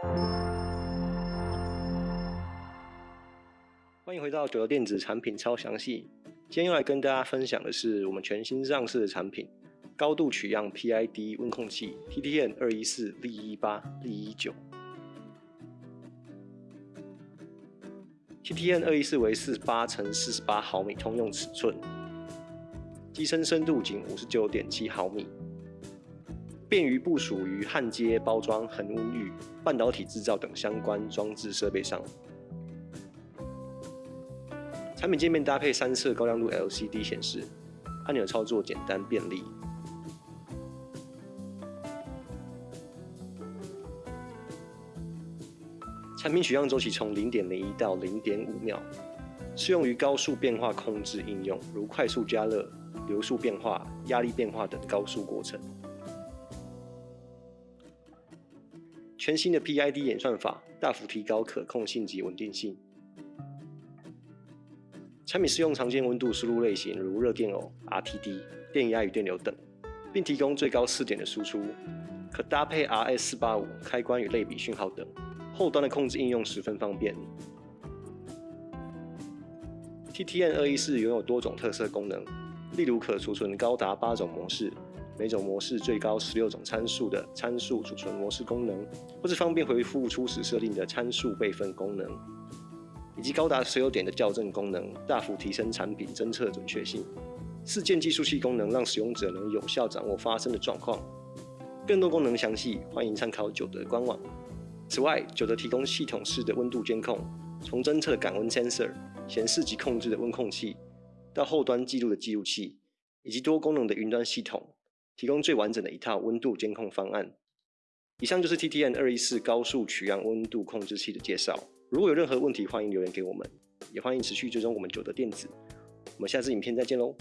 欢迎回到九德电子产品超详细。今天要来跟大家分享的是我们全新上市的产品——高度取样 PID 温控器 TTN 二一四 V 一八 V 一九。TTN 二一四为四十八乘四十八毫米通用尺寸，机身深度仅五十九点七毫米，便于部署于焊接、包装、恒温浴、半导体制造等相关装置设备上。产品界面搭配三色高亮度 LCD 显示，按钮操作简单便利。产品取样周期从零点零一到零点五秒，适用于高速变化控制应用，如快速加热、流速变化、压力变化等高速过程。全新的 PID 演算法大幅提高可控性及稳定性。产品适用常见温度输入类型，如热电偶、RTD、电压与电流等，并提供最高四点的输出，可搭配 RS 四八五开关与类比讯号等，后端的控制应用十分方便。TTN 二一四拥有多种特色功能，例如可储存高达八种模式，每种模式最高十六种参数的参数储存模式功能，或是方便回复初始设定的参数备份功能。以及高达十六点的校正功能，大幅提升产品侦测准确性。四件计数器功能让使用者能有效掌握发生的状况。更多功能详细，欢迎参考九德官网。此外，九德提供系统式的温度监控，从侦测感温 sensor、显示及控制的温控器，到后端记录的记录器，以及多功能的云端系统，提供最完整的一套温度监控方案。以上就是 TTN 二一四高速取样温度控制器的介绍。如果有任何问题，欢迎留言给我们，也欢迎持续追踪我们九的电子。我们下次影片再见喽。